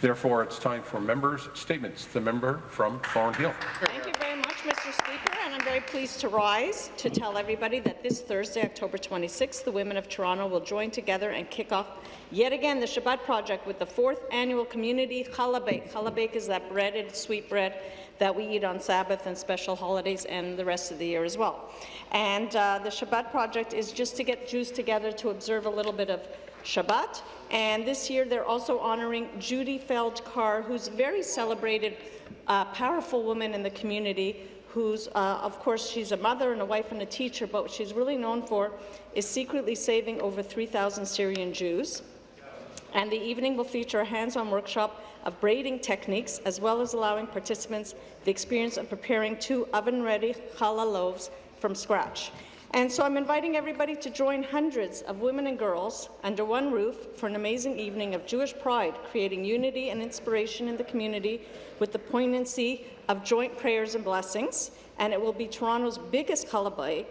Therefore, it's time for members' statements. The member from Thornhill. Thank you very much, Mr. Speaker, and I'm very pleased to rise to tell everybody that this Thursday, October 26th, the women of Toronto will join together and kick off yet again the Shabbat Project with the fourth annual community challah bake. Is that breaded sweet bread that we eat on Sabbath and special holidays and the rest of the year as well. And uh, the Shabbat Project is just to get Jews together to observe a little bit of Shabbat. And this year, they're also honouring Judy Feld-Carr, who's a very celebrated, uh, powerful woman in the community, who's, uh, of course, she's a mother and a wife and a teacher, but what she's really known for is secretly saving over 3,000 Syrian Jews. And the evening will feature a hands-on workshop of braiding techniques, as well as allowing participants the experience of preparing two oven-ready challah loaves from scratch. And so I'm inviting everybody to join hundreds of women and girls under one roof for an amazing evening of Jewish pride, creating unity and inspiration in the community with the poignancy of joint prayers and blessings. And it will be Toronto's biggest challah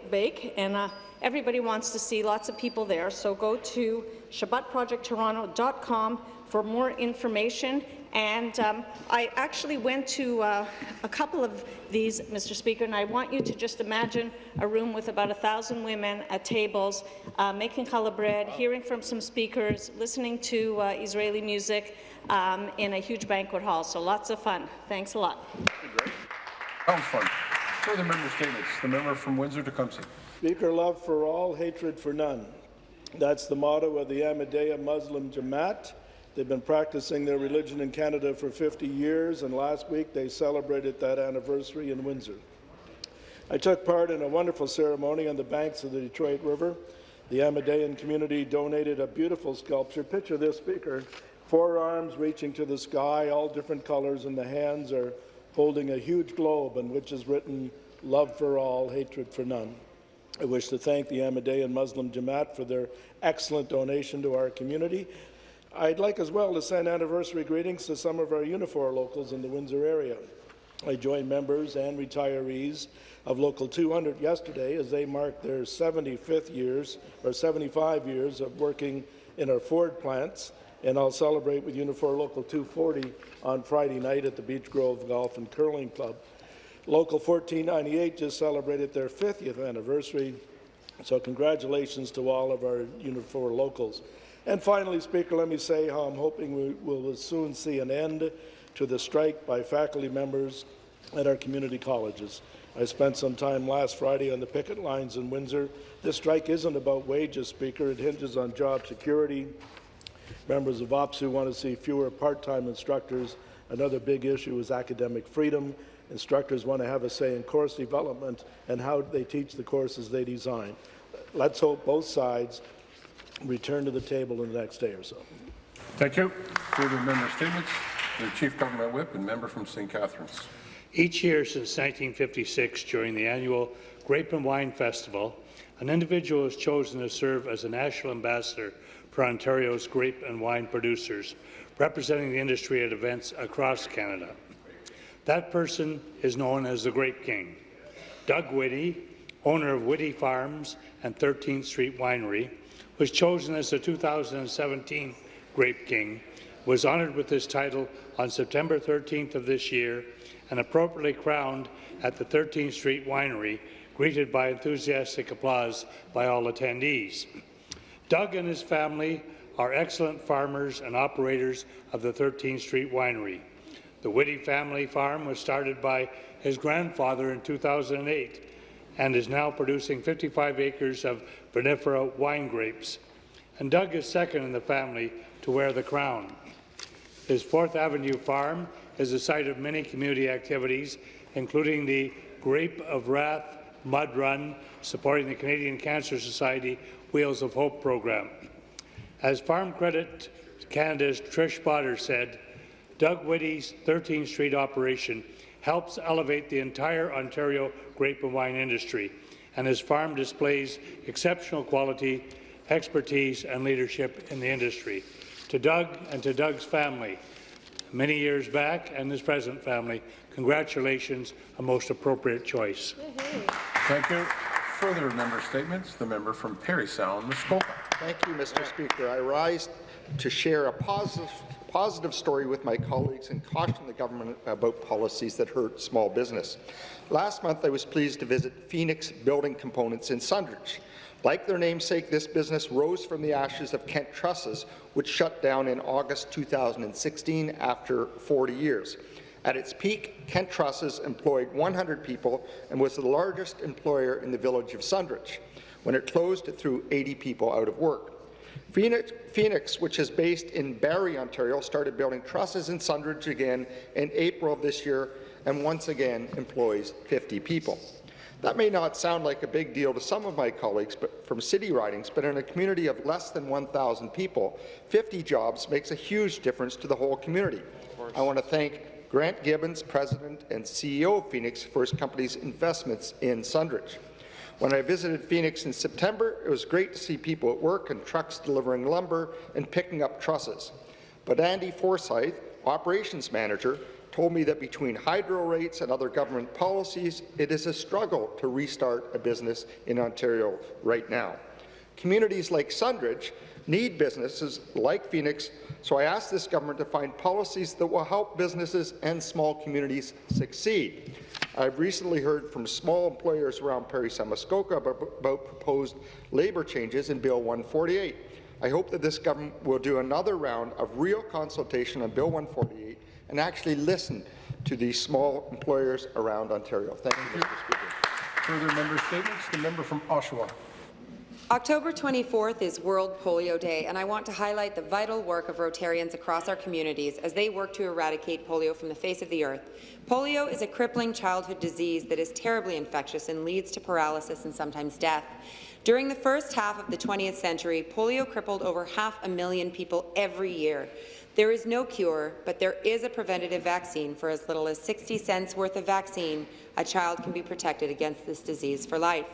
and uh, everybody wants to see lots of people there. So go to shabbatprojecttoronto.com for more information. And um, I actually went to uh, a couple of these, Mr. Speaker, and I want you to just imagine a room with about a thousand women at tables, uh, making challah bread, hearing from some speakers, listening to uh, Israeli music um, in a huge banquet hall. So lots of fun. Thanks a lot. Sounds fun. Further member statements. The member from Windsor-Tecumseh. Speaker, love for all, hatred for none. That's the motto of the Ahmadiyya Muslim Jamaat. They've been practicing their religion in Canada for 50 years, and last week they celebrated that anniversary in Windsor. I took part in a wonderful ceremony on the banks of the Detroit River. The Ahmadiyya community donated a beautiful sculpture. Picture this, Speaker. Four arms reaching to the sky, all different colors, and the hands are holding a huge globe on which is written, love for all, hatred for none. I wish to thank the Ahmadiyya Muslim Jamaat for their excellent donation to our community. I'd like as well to send anniversary greetings to some of our Unifor locals in the Windsor area. I joined members and retirees of Local 200 yesterday as they marked their 75th years or 75 years of working in our Ford plants, and I'll celebrate with Unifor Local 240 on Friday night at the Beach Grove Golf and Curling Club. Local 1498 just celebrated their 50th anniversary, so congratulations to all of our Unifor locals. And finally, Speaker, let me say how I'm hoping we will soon see an end to the strike by faculty members at our community colleges. I spent some time last Friday on the picket lines in Windsor. This strike isn't about wages, Speaker. It hinges on job security. Members of OPSEU want to see fewer part-time instructors. Another big issue is academic freedom. Instructors want to have a say in course development and how they teach the courses they design. Let's hope both sides return to the table in the next day or so. Thank you. Further member statements. The Chief Government Whip and member from St. Catharines. Each year since 1956, during the annual Grape and Wine Festival, an individual is chosen to serve as a national ambassador for Ontario's grape and wine producers, representing the industry at events across Canada. That person is known as the Grape King. Doug Whitty, owner of Whitty Farms and 13th Street Winery, was chosen as the 2017 Grape King, was honoured with this title on September 13th of this year and appropriately crowned at the 13th Street Winery, greeted by enthusiastic applause by all attendees. Doug and his family are excellent farmers and operators of the 13th Street Winery. The Whitty family farm was started by his grandfather in 2008 and is now producing 55 acres of vinifera wine grapes. And Doug is second in the family to wear the crown. His Fourth Avenue farm is the site of many community activities, including the Grape of Wrath Mud Run, supporting the Canadian Cancer Society Wheels of Hope program. As Farm Credit Canada's Trish Potter said, Doug Whitty's 13th Street operation helps elevate the entire Ontario grape and wine industry, and his farm displays exceptional quality, expertise, and leadership in the industry. To Doug and to Doug's family, many years back, and his present family, congratulations, a most appropriate choice. Thank you. Further member statements. The member from Parry Sound, Muskoka. Thank you, Mr. Speaker. I rise to share a positive positive story with my colleagues and caution the government about policies that hurt small business. Last month, I was pleased to visit Phoenix Building Components in Sundridge. Like their namesake, this business rose from the ashes of Kent Trusses, which shut down in August 2016 after 40 years. At its peak, Kent Trusses employed 100 people and was the largest employer in the village of Sundridge. When it closed, it threw 80 people out of work. Phoenix, Phoenix, which is based in Barrie, Ontario, started building trusses in Sundridge again in April of this year and once again employs 50 people. That may not sound like a big deal to some of my colleagues but from city ridings, but in a community of less than 1,000 people, 50 jobs makes a huge difference to the whole community. I want to thank Grant Gibbons, President and CEO of Phoenix, for his company's investments in Sundridge. When I visited Phoenix in September, it was great to see people at work and trucks delivering lumber and picking up trusses. But Andy Forsyth, operations manager, told me that between hydro rates and other government policies, it is a struggle to restart a business in Ontario right now. Communities like Sundridge need businesses like Phoenix, so I ask this government to find policies that will help businesses and small communities succeed. I've recently heard from small employers around Parry Muskoka about, proposed labour changes in Bill 148. I hope that this government will do another round of real consultation on Bill 148 and actually listen to these small employers around Ontario. Thank you, Mr. Speaker. Further member statements? The member from Oshawa. October 24th is World Polio Day, and I want to highlight the vital work of Rotarians across our communities as they work to eradicate polio from the face of the earth. Polio is a crippling childhood disease that is terribly infectious and leads to paralysis and sometimes death. During the first half of the 20th century, polio crippled over half a million people every year. There is no cure, but there is a preventative vaccine. For as little as 60 cents worth of vaccine, a child can be protected against this disease for life.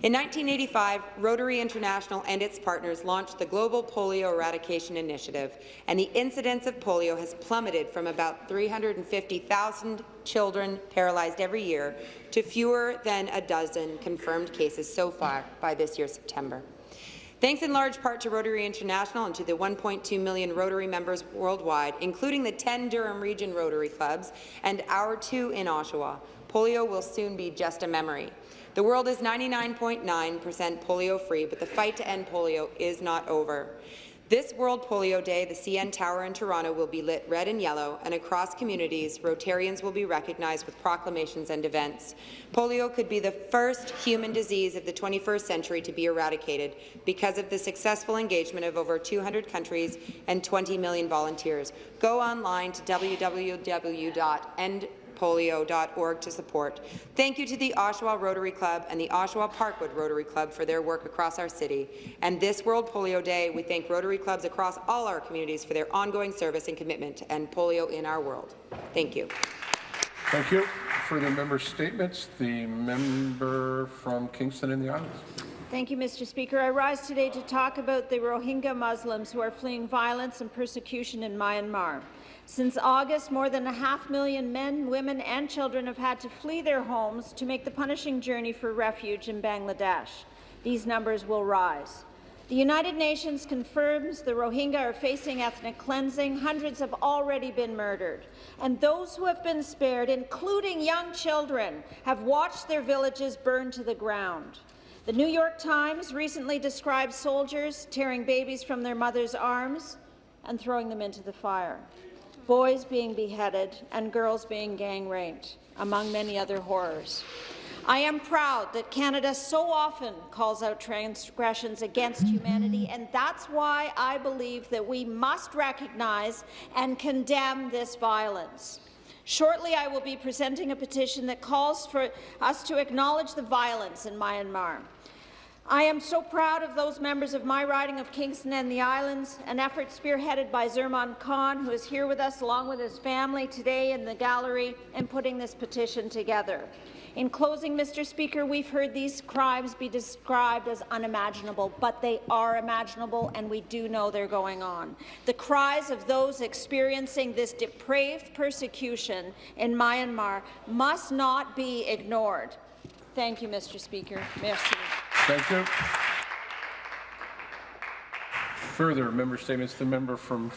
In 1985, Rotary International and its partners launched the Global Polio Eradication Initiative, and the incidence of polio has plummeted from about 350,000 children paralyzed every year to fewer than a dozen confirmed cases so far by this year's September. Thanks in large part to Rotary International and to the 1.2 million Rotary members worldwide, including the 10 Durham Region Rotary Clubs and our two in Oshawa, polio will soon be just a memory. The world is 99.9% polio-free, but the fight to end polio is not over. This World Polio Day, the CN Tower in Toronto will be lit red and yellow, and across communities, Rotarians will be recognized with proclamations and events. Polio could be the first human disease of the 21st century to be eradicated because of the successful engagement of over 200 countries and 20 million volunteers. Go online to www.end polio.org to support. Thank you to the Oshawa Rotary Club and the Oshawa Parkwood Rotary Club for their work across our city. And this World Polio Day, we thank Rotary Clubs across all our communities for their ongoing service and commitment to end polio in our world. Thank you. Thank you. Further member statements? The member from Kingston and the Islands. Thank you, Mr. Speaker. I rise today to talk about the Rohingya Muslims who are fleeing violence and persecution in Myanmar. Since August, more than a half million men, women and children have had to flee their homes to make the punishing journey for refuge in Bangladesh. These numbers will rise. The United Nations confirms the Rohingya are facing ethnic cleansing. Hundreds have already been murdered. And those who have been spared, including young children, have watched their villages burn to the ground. The New York Times recently described soldiers tearing babies from their mothers' arms and throwing them into the fire boys being beheaded, and girls being gang raped, among many other horrors. I am proud that Canada so often calls out transgressions against humanity, and that's why I believe that we must recognize and condemn this violence. Shortly, I will be presenting a petition that calls for us to acknowledge the violence in Myanmar. I am so proud of those members of my riding of Kingston and the Islands, an effort spearheaded by Zurman Khan, who is here with us along with his family today in the gallery in putting this petition together. In closing, Mr. Speaker, we've heard these crimes be described as unimaginable, but they are imaginable, and we do know they're going on. The cries of those experiencing this depraved persecution in Myanmar must not be ignored. Thank you, Mr. Speaker. Merci. Thank you. Further member statements. The member from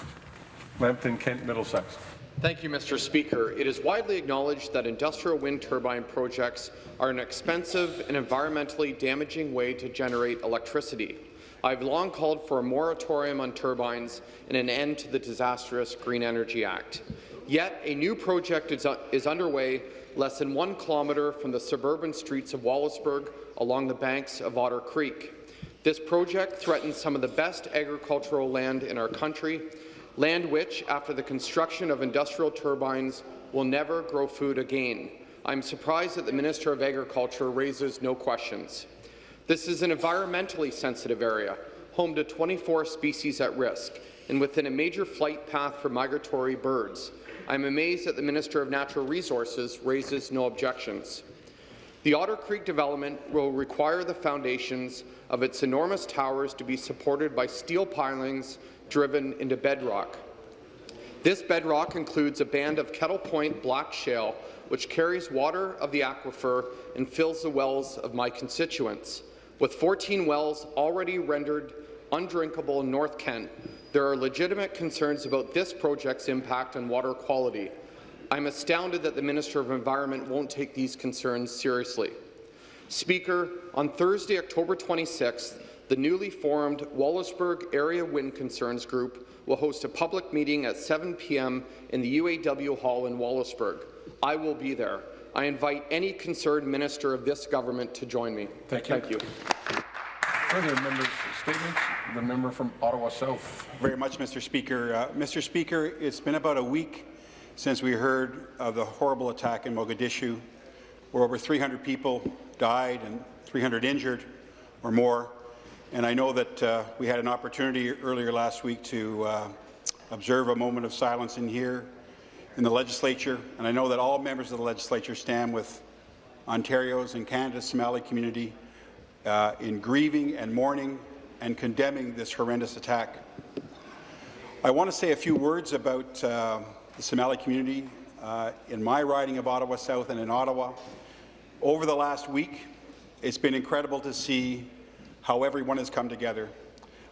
Lambton, Kent, Middlesex. Thank you, Mr. Speaker. It is widely acknowledged that industrial wind turbine projects are an expensive and environmentally damaging way to generate electricity. I've long called for a moratorium on turbines and an end to the disastrous Green Energy Act. Yet, a new project is, is underway less than one kilometre from the suburban streets of Wallaceburg along the banks of Otter Creek. This project threatens some of the best agricultural land in our country, land which, after the construction of industrial turbines, will never grow food again. I'm surprised that the Minister of Agriculture raises no questions. This is an environmentally sensitive area, home to 24 species at risk, and within a major flight path for migratory birds. I'm amazed that the Minister of Natural Resources raises no objections. The Otter Creek development will require the foundations of its enormous towers to be supported by steel pilings driven into bedrock. This bedrock includes a band of Kettle Point black shale, which carries water of the aquifer and fills the wells of my constituents. With 14 wells already rendered undrinkable in North Kent, there are legitimate concerns about this project's impact on water quality. I'm astounded that the Minister of Environment won't take these concerns seriously. Speaker, on Thursday, October 26th, the newly formed Wallaceburg Area Wind Concerns Group will host a public meeting at 7 p.m. in the UAW Hall in Wallaceburg. I will be there. I invite any concerned minister of this government to join me. Thank you. Thank you. Statements. The member from Ottawa South. Very much, Mr. Speaker. Uh, Mr. Speaker, it's been about a week since we heard of the horrible attack in Mogadishu, where over 300 people died and 300 injured or more. And I know that uh, we had an opportunity earlier last week to uh, observe a moment of silence in here in the legislature, and I know that all members of the legislature stand with Ontario's and Canada's Somali community uh, in grieving and mourning and condemning this horrendous attack. I want to say a few words about uh, the Somali community uh, in my riding of Ottawa South and in Ottawa. Over the last week, it's been incredible to see how everyone has come together.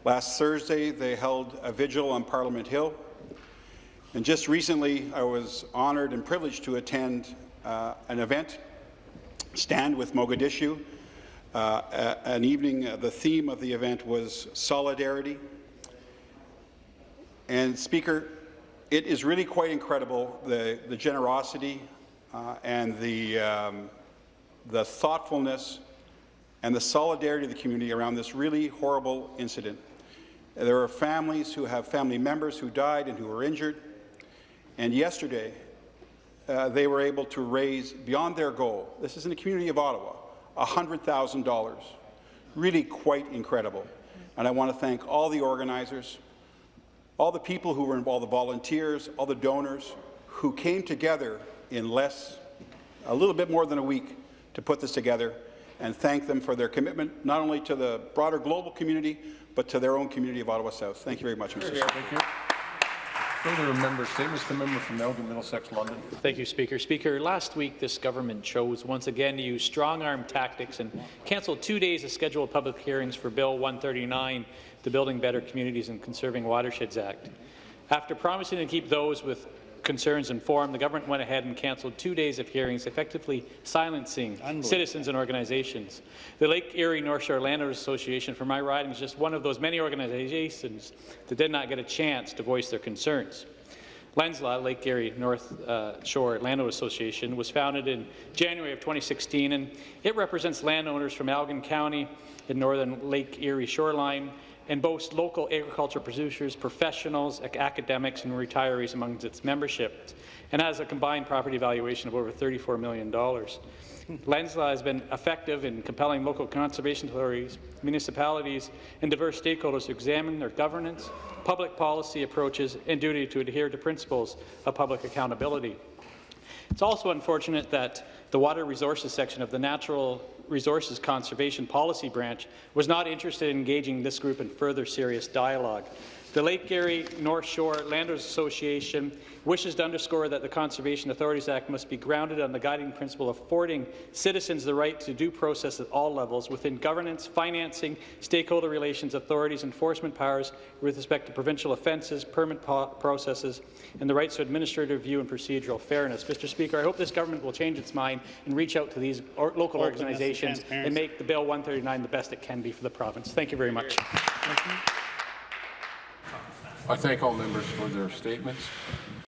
Last Thursday, they held a vigil on Parliament Hill. And just recently, I was honoured and privileged to attend uh, an event, Stand with Mogadishu, uh, an evening, uh, the theme of the event was solidarity. And Speaker, it is really quite incredible, the, the generosity uh, and the, um, the thoughtfulness and the solidarity of the community around this really horrible incident. There are families who have family members who died and who were injured. And yesterday, uh, they were able to raise beyond their goal. This is in the community of Ottawa, $100,000. Really quite incredible. And I want to thank all the organizers, all the people who were involved, the volunteers, all the donors who came together in less, a little bit more than a week to put this together and thank them for their commitment not only to the broader global community, but to their own community of Ottawa South. Thank you very much, Mr. Speaker. Further member statements. The member from Elgin, Middlesex, London. Thank you, Speaker. Speaker, last week this government chose once again to use strong-arm tactics and canceled two days of scheduled public hearings for Bill 139, the Building Better Communities and Conserving Watersheds Act. After promising to keep those with concerns informed, the government went ahead and canceled two days of hearings, effectively silencing citizens and organizations. The Lake Erie North Shore Landowners Association, for my riding, is just one of those many organizations that did not get a chance to voice their concerns. Lensla, Lake Erie North uh, Shore Landowner Association, was founded in January of 2016, and it represents landowners from Elgin County, the northern Lake Erie shoreline, and boasts local agriculture producers, professionals, academics, and retirees among its membership, and has a combined property valuation of over $34 million. Lensla has been effective in compelling local conservation authorities, municipalities, and diverse stakeholders to examine their governance, public policy approaches, and duty to adhere to principles of public accountability. It's also unfortunate that the Water Resources section of the Natural Resources Conservation Policy Branch was not interested in engaging this group in further serious dialogue. The Lake Erie North Shore Landers Association wishes to underscore that the Conservation Authorities Act must be grounded on the guiding principle of affording citizens the right to due process at all levels within governance, financing, stakeholder relations, authorities, enforcement powers with respect to provincial offences, permit processes, and the rights to administrative review and procedural fairness. Mr. Speaker, I hope this government will change its mind and reach out to these or local Openness organizations and transparency. make the Bill 139 the best it can be for the province. Thank you very much. I thank all members for their statements.